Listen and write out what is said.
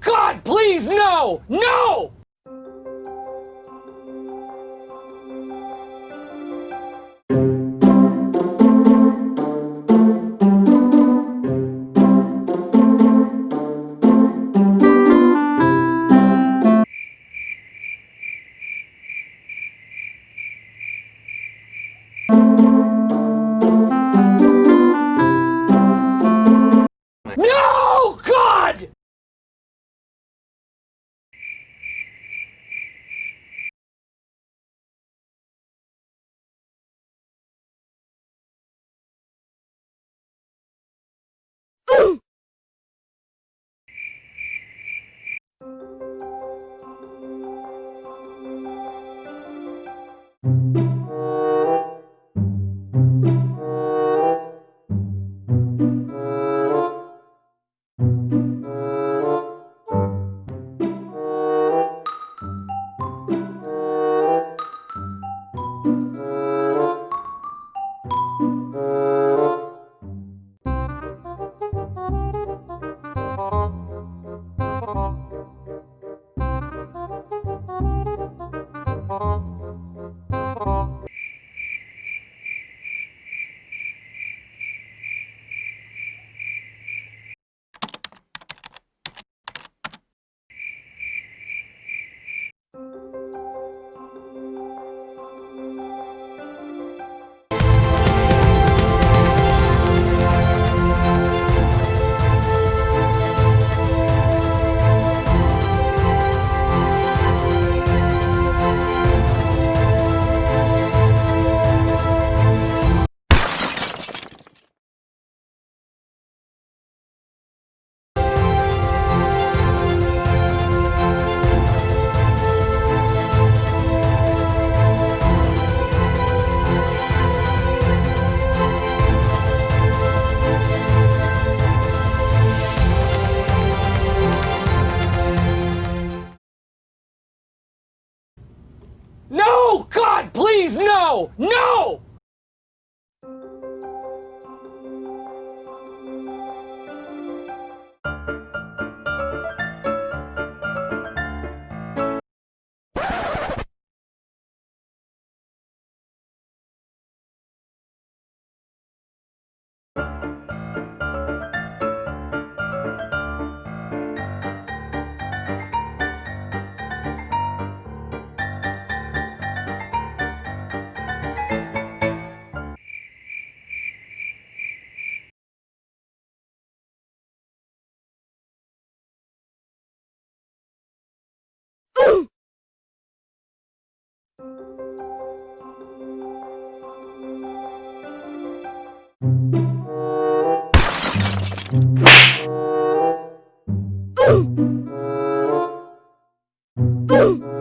God, please, no! No! No! No! Run.